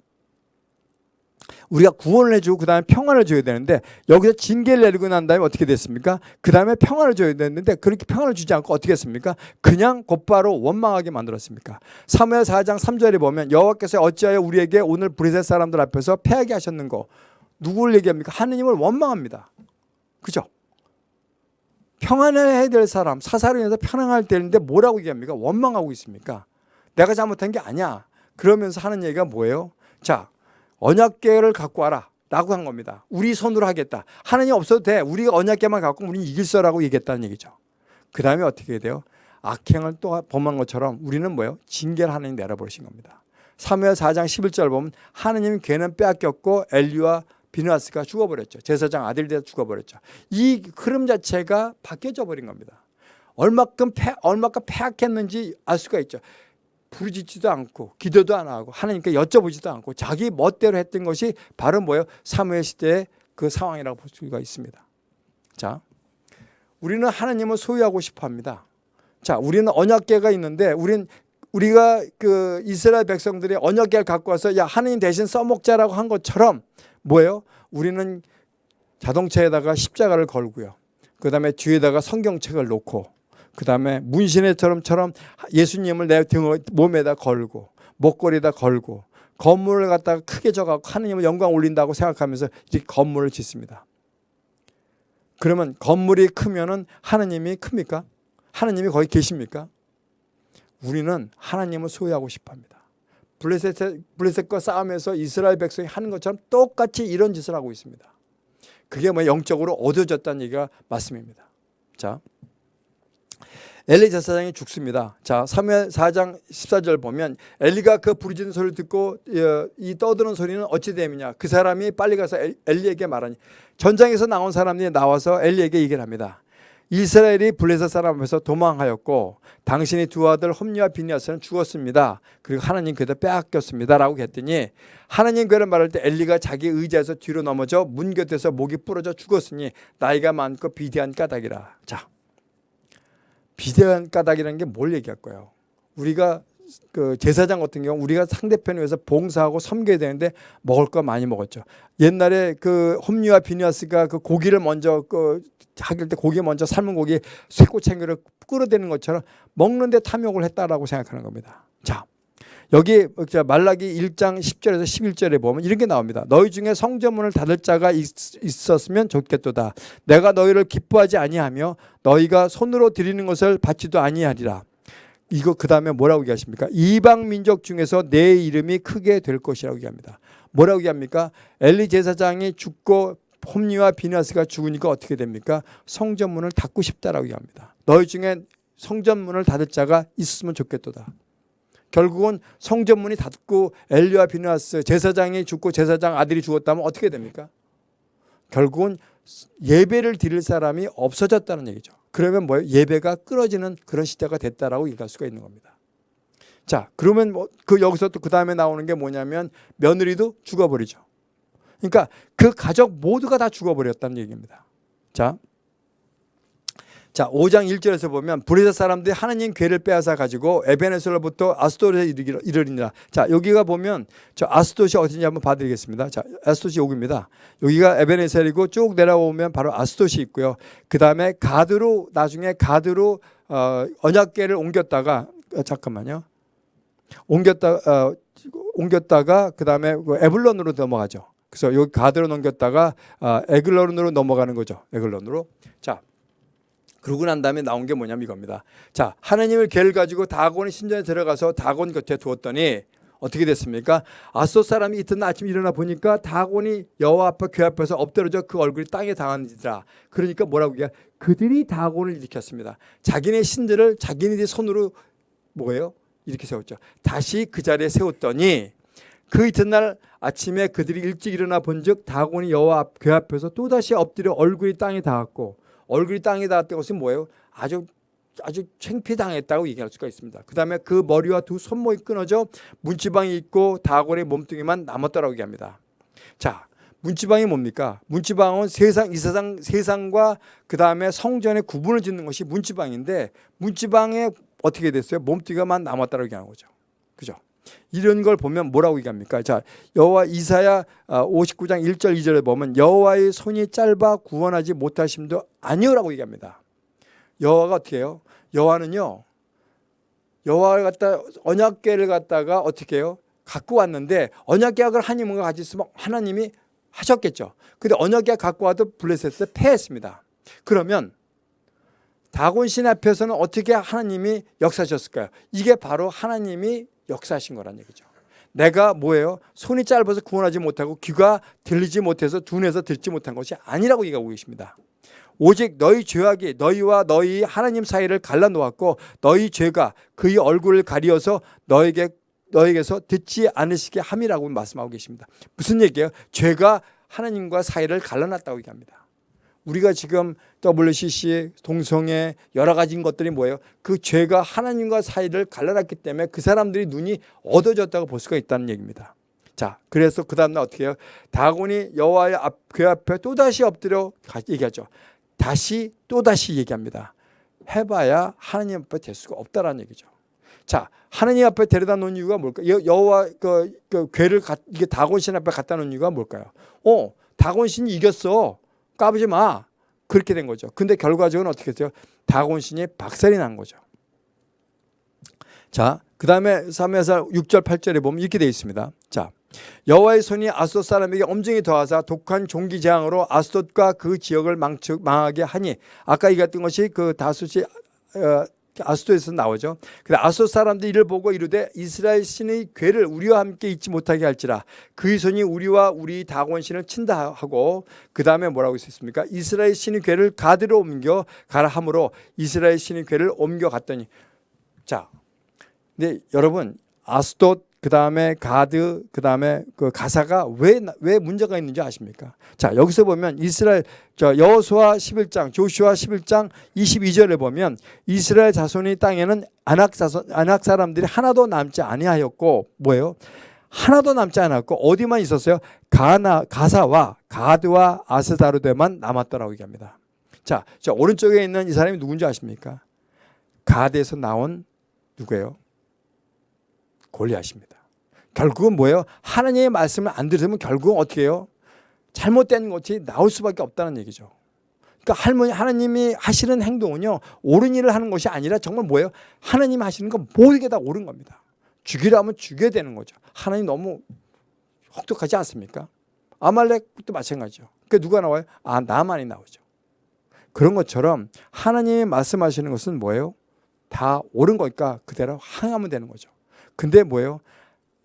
우리가 구원을 해주고 그 다음에 평안을 줘야 되는데 여기서 징계를 내리고 난 다음에 어떻게 됐습니까? 그 다음에 평안을 줘야 되는데 그렇게 평안을 주지 않고 어떻게 했습니까? 그냥 곧바로 원망하게 만들었습니까? 3회 4장 3절에 보면 여호와께서 어찌하여 우리에게 오늘 브레셋 사람들 앞에서 패하게 하셨는고 누구를 얘기합니까? 하느님을 원망합니다. 그죠? 평안을 해야 될 사람, 사사로 인해서 편안할 때인데 뭐라고 얘기합니까? 원망하고 있습니까? 내가 잘못한 게 아니야. 그러면서 하는 얘기가 뭐예요? 자, 언약계를 갖고 와라. 라고 한 겁니다. 우리 손으로 하겠다. 하나님 없어도 돼. 우리가 언약계만 갖고 우리는 이길 거라고 얘기했다는 얘기죠. 그 다음에 어떻게 돼요? 악행을 또 범한 것처럼 우리는 뭐예요? 징계를 하나님 내려버리신 겁니다. 3회 4장 11절 보면 하나님 괴는 빼앗겼고 엘리와 비누아스가 죽어버렸죠. 제사장 아들이 죽어버렸죠. 이 흐름 자체가 바뀌어져 버린 겁니다. 얼마큼 패, 얼마큼 패악했는지 알 수가 있죠. 부르짖지도 않고 기도도 안 하고 하나님께 여쭤보지도 않고 자기 멋대로 했던 것이 바로 뭐예요? 사무엘 시대의 그 상황이라고 볼 수가 있습니다. 자, 우리는 하나님을 소유하고 싶어 합니다. 자, 우리는 언약계가 있는데 우린 우리가 그 이스라엘 백성들이 언약계를 갖고 와서 야 하나님 대신 써먹자라고 한 것처럼 뭐예요? 우리는 자동차에다가 십자가를 걸고요. 그 다음에 뒤에다가 성경책을 놓고 그 다음에 문신의 처럼처럼 예수님을 내 등, 몸에다 걸고 목걸이에다 걸고 건물을 갖다가 크게 져갖고 하나님을 영광 올린다고 생각하면서 이렇게 건물을 짓습니다. 그러면 건물이 크면은 하나님이 큽니까? 하나님이 거기 계십니까? 우리는 하나님을 소유하고 싶어 합니다. 블레셋, 블레셋과 싸움에서 이스라엘 백성이 하는 것처럼 똑같이 이런 짓을 하고 있습니다. 그게 뭐 영적으로 얻어졌다는 얘기가 말씀입니다. 자, 엘리 제사장이 죽습니다. 자, 3회 4장 14절 보면 엘리가 그 부르짖는 소리를 듣고 어, 이 떠드는 소리는 어찌 됨이냐. 그 사람이 빨리 가서 엘- 엘리에게 말하니 전장에서 나온 사람들이 나와서 엘리에게 얘기를 합니다. 이스라엘이 블레셋 사람 앞에서 도망하였고 당신의 두 아들 홈리와 비니아스는 죽었습니다. 그리고 하나님 그에다 빼앗겼습니다 라고 했더니 하나님 그를 말할 때 엘리가 자기 의자에서 뒤로 넘어져 문 곁에서 목이 부러져 죽었으니 나이가 많고 비대한 까닭이라. 자, 비대한 까닭이라는 게 뭘 얘기할 거예요? 우리가 그 제사장 같은 경우 우리가 상대편에 위해서 봉사하고 섬겨야 되는데 먹을 거 많이 먹었죠. 옛날에 그 홈리와 비니아스가 그 고기를 먼저 그 하길 때 고기 먼저 삶은 고기 쇠꼬챙이를 끌어대는 것처럼 먹는데 탐욕을 했다라고 생각하는 겁니다. 자, 여기 자, 말라기 1장 10절에서 11절에 보면 이런 게 나옵니다. 너희 중에 성전문을 닫을 자가 있, 있었으면 좋겠도다. 내가 너희를 기뻐하지 아니하며 너희가 손으로 드리는 것을 받지도 아니하리라. 이거 그 다음에 뭐라고 얘기하십니까? 이방 민족 중에서 내 이름이 크게 될 것이라고 얘기합니다. 뭐라고 얘기합니까? 엘리 제사장이 죽고 홈리와 비나스가 죽으니까 어떻게 됩니까? 성전문을 닫고 싶다라고 얘기합니다. 너희 중에 성전문을 닫을 자가 있으면 좋겠도다. 결국은 성전문이 닫고 엘리와 비나스 제사장이 죽고 제사장 아들이 죽었다면 어떻게 됩니까? 결국은 예배를 드릴 사람이 없어졌다는 얘기죠. 그러면 뭐예요? 예배가 끊어지는 그런 시대가 됐다라고 얘기할 수가 있는 겁니다. 자, 그러면 뭐 그 여기서 또 그 다음에 나오는 게 뭐냐면 며느리도 죽어버리죠. 그러니까 그 가족 모두가 다 죽어버렸다는 얘기입니다. 자, 자, 5장 1절에서 보면 브레사 사람들이 하나님 괴를 빼앗아 가지고 에베네셀로부터 아스도르에 이르리니라. 자, 여기가 보면 저 아스돗이 어딘지 한번 봐 드리겠습니다. 자, 아스돗이 여기입니다. 여기가 에베네셀이고 쭉 내려오면 바로 아스돗이 있고요. 그 다음에 가드로 나중에 가드로 어, 언약궤를 옮겼다가 어, 잠깐만요. 옮겼다 어, 옮겼다가 그 다음에 그 에블론으로 넘어가죠. 그래서 여기 가드로 넘겼다가 어, 에글론으로 넘어가는 거죠. 에글론으로. 자, 그러고 난 다음에 나온 게 뭐냐면 이겁니다. 자, 하나님을 개를 가지고 다곤의 신전에 들어가서 다곤 곁에 두었더니 어떻게 됐습니까? 아소 사람이 이튿날 아침 일어나 보니까 다곤이 여호와 앞에 궤 앞에서 엎드려져 그 얼굴이 땅에 당한지라. 그러니까 뭐라고 얘기해? 그들이 다곤을 일으켰습니다. 자기네 신들을 자기네들이 손으로 뭐예요? 이렇게 세웠죠. 다시 그 자리에 세웠더니 그 이튿날 아침에 그들이 일찍 일어나 본즉 다곤이 여호와 앞- 궤 앞에서 또 다시 엎드려 얼굴이 땅에 닿았고 얼굴이 땅에 닿았던 것은 뭐예요? 아주 아주 창피당했다고 얘기할 수가 있습니다. 그 다음에 그 머리와 두 손목이 끊어져 문지방이 있고 다곤의 몸뚱이만 남았다라고 얘기합니다. 자, 문지방이 뭡니까? 문지방은 세상 이 세상 세상과 그 다음에 성전의 구분을 짓는 것이 문지방인데 문지방에 어떻게 됐어요? 몸뚱이가만 남았다라고 얘기하는 거죠. 그죠? 이런 걸 보면 뭐라고 얘기합니까? 자, 여호와 이사야 59장 1절 2절에 보면 여호와의 손이 짧아 구원하지 못하심도 아니오라고 얘기합니다. 여호와가 어떻게 해요? 여호와는요. 여호와를 갖다 언약궤를 갖다가 어떻게 해요? 갖고 왔는데 언약궤약을 하나님과 같이 있으면 하나님이 하셨겠죠. 근데 언약궤 갖고 와도 블레셋에 패했습니다. 그러면 다곤 신 앞에서는 어떻게 하나님이 역사하셨을까요? 이게 바로 하나님이 역사하신 거란 얘기죠. 내가 뭐예요? 손이 짧아서 구원하지 못하고 귀가 들리지 못해서 둔해서 듣지 못한 것이 아니라고 얘기하고 계십니다. 오직 너희 죄악이 너희와 너희 하나님 사이를 갈라놓았고 너희 죄가 그의 얼굴을 가리어서 너에게 너에게서 듣지 않으시게 함이라고 말씀하고 계십니다. 무슨 얘기예요? 죄가 하나님과 사이를 갈라놨다고 얘기합니다. 우리가 지금 WCC, 동성애 여러 가지 것들이 뭐예요? 그 죄가 하나님과 사이를 갈라놨기 때문에 그 사람들이 눈이 어두워졌다고 볼 수가 있다는 얘기입니다. 자, 그래서 그 다음날 어떻게 해요? 다곤이 여호와의 앞, 궤 앞에 또다시 엎드려 가- 얘기하죠. 다시 또다시 얘기합니다. 해봐야 하나님 앞에 될 수가 없다라는 얘기죠. 자, 하나님 앞에 데려다 놓은 이유가 뭘까요? 여- 여호와 그, 그 궤를 가, 이게 다곤신 앞에 갖다 놓은 이유가 뭘까요? 어, 다곤신이 이겼어. 까부지 마. 그렇게 된 거죠. 근데 결과적으로 어떻게 했어요? 다곤신이 박살이 난 거죠. 자, 그 다음에 3회사 6절 8절에 보면 이렇게 되어 있습니다. 자, 여호와의 손이 아스돗 사람에게 엄정히 더하사 독한 종기 재앙으로 아스돗과 그 지역을 망쳐, 망하게 하니 아까 얘기했던 것이 그 다섯이 어, 아스돗에서 나오죠. 근데 아스돗 사람들이 이를 보고 이르되 이스라엘 신의 괴를 우리와 함께 잊지 못하게 할지라 그의 손이 우리와 우리 다곤 신을 친다 하고 그 다음에 뭐라고 있었습니까? 이스라엘 신의 괴를 가드로 옮겨 가라 함으로 이스라엘 신의 괴를 옮겨 갔더니 자, 근데 여러분 아스돗 그 다음에 가드 그 다음에 그 가사가 왜 왜 문제가 있는지 아십니까? 자 여기서 보면 이스라엘 저 여호수아 11장 조슈아 11장 22절에 보면 이스라엘 자손이 땅에는 아낙 자손 아낙 사람들이 하나도 남지 아니하였고 뭐예요? 하나도 남지 않았고 어디만 있었어요? 가나 가사와 가드와 아스다르데만 남았더라고 얘기합니다. 자, 저 오른쪽에 있는 이 사람이 누군지 아십니까? 가드에서 나온 누구예요? 골리앗입니다. 결국은 뭐예요? 하나님의 말씀을 안 들으면 결국은 어떻게 해요? 잘못된 것이 나올 수밖에 없다는 얘기죠. 그러니까 할머니 하나님이 하시는 행동은요 옳은 일을 하는 것이 아니라 정말 뭐예요? 하나님이 하시는 건 모든 게 다 옳은 겁니다. 죽이라면 죽여야 되는 거죠. 하나님 너무 혹독하지 않습니까? 아말렉도 마찬가지죠. 그 누가 나와요? 아 나만이 나오죠. 그런 것처럼 하나님이 말씀하시는 것은 뭐예요? 다 옳은 거니까 그대로 항하면 되는 거죠. 근데 뭐예요?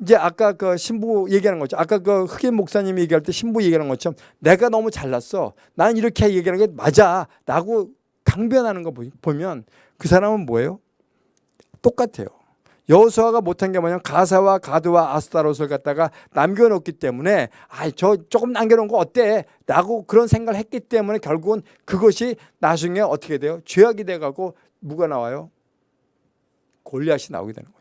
이제 아까 그 신부 얘기하는 거죠. 아까 그 흑인 목사님이 얘기할 때 신부 얘기하는 것처럼 내가 너무 잘났어. 난 이렇게 얘기하는 게 맞아. 라고 강변하는 거 보- 보면 그 사람은 뭐예요? 똑같아요. 여호수아가 못한 게 뭐냐면 가사와 가드와 아스타롯을 갖다가 남겨놓기 때문에 아저 조금 남겨놓은 거 어때? 라고 그런 생각을 했기 때문에 결국은 그것이 나중에 어떻게 돼요? 죄악이 돼가고 누가 나와요? 골리앗이 나오게 되는 거죠.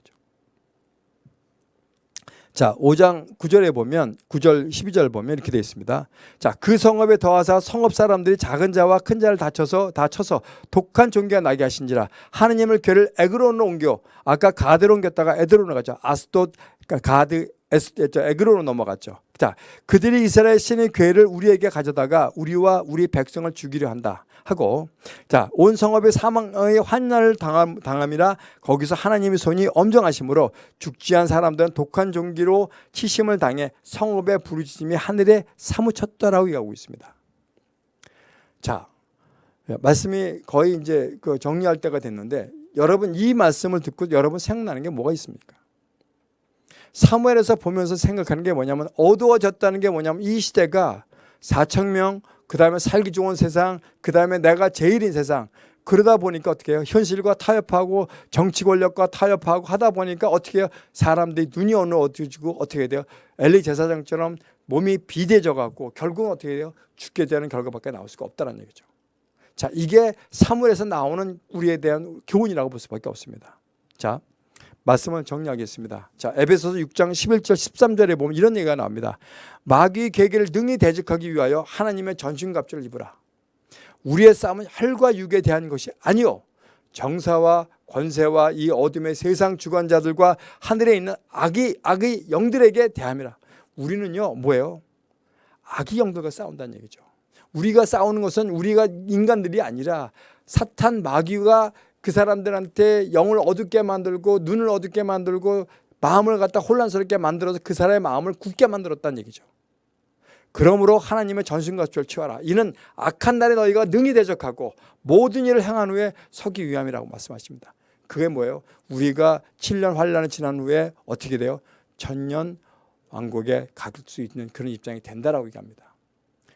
자, 5장 9절에 보면 9절 12절 보면 이렇게 되어 있습니다. 자, 그 성읍에 더하사 성읍 사람들이 작은 자와 큰 자를 다쳐서 다 쳐서 독한 종기가 나게 하신지라 하느님을 괴를 에그론으로 옮겨 아까 가드로 옮겼다가 에드론으로 가죠. 아스돗 그러니까 가드 에그론으로 넘어갔죠. 자, 그들이 이스라엘 신의 괴를 우리에게 가져다가 우리와 우리 백성을 죽이려 한다. 하고 자 온 성읍의 사망의 환난을 당함, 당함이라 거기서 하나님의 손이 엄정하심으로 죽지 않은 사람들은 독한 종기로 치심을 당해 성읍의 부르짖음이 하늘에 사무쳤다라고 얘기하고 있습니다. 자 말씀이 거의 이제 그 정리할 때가 됐는데 여러분 이 말씀을 듣고 여러분 생각나는 게 뭐가 있습니까? 사무엘에서 보면서 생각하는 게 뭐냐면 어두워졌다는 게 뭐냐면 이 시대가 4천 명, 그 다음에 살기 좋은 세상, 그 다음에 내가 제일인 세상. 그러다 보니까 어떻게 해요? 현실과 타협하고 정치 권력과 타협하고 하다 보니까 어떻게 해요? 사람들이 눈이 어느 어두워지고 어떻게 돼요? 엘리 제사장처럼 몸이 비대져 갖고 결국은 어떻게 돼요? 죽게 되는 결과밖에 나올 수가 없다는 얘기죠. 자, 이게 사물에서 나오는 우리에 대한 교훈이라고 볼 수밖에 없습니다. 자, 말씀을 정리하겠습니다. 자, 에베소서 6장 11절 13절에 보면 이런 얘기가 나옵니다. 마귀의 계계를 능히 대적하기 위하여 하나님의 전신갑주를 입으라. 우리의 싸움은 혈과 육에 대한 것이 아니요 정사와 권세와 이 어둠의 세상 주관자들과 하늘에 있는 악의 악의 영들에게 대함이라. 우리는요 뭐예요? 악의 영들과 싸운다는 얘기죠. 우리가 싸우는 것은 우리가 인간들이 아니라 사탄 마귀가 그 사람들한테 영을 어둡게 만들고 눈을 어둡게 만들고 마음을 갖다 혼란스럽게 만들어서 그 사람의 마음을 굳게 만들었다는 얘기죠. 그러므로 하나님의 전신갑주를 취하라. 이는 악한 날에 너희가 능히 대적하고 모든 일을 행한 후에 서기 위함이라고 말씀하십니다. 그게 뭐예요? 우리가 7년 환란을 지난 후에 어떻게 돼요? 천년 왕국에 갈 수 있는 그런 입장이 된다라고 얘기합니다.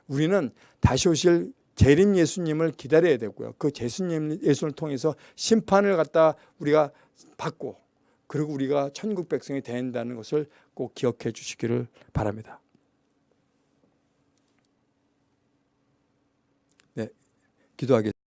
우리는 다시 오실 재림 예수님을 기다려야 되고요. 그 예수님 예수를 통해서 심판을 갖다 우리가 받고 그리고 우리가 천국 백성이 된다는 것을 꼭 기억해 주시기를 바랍니다. 네, 기도하겠습니다.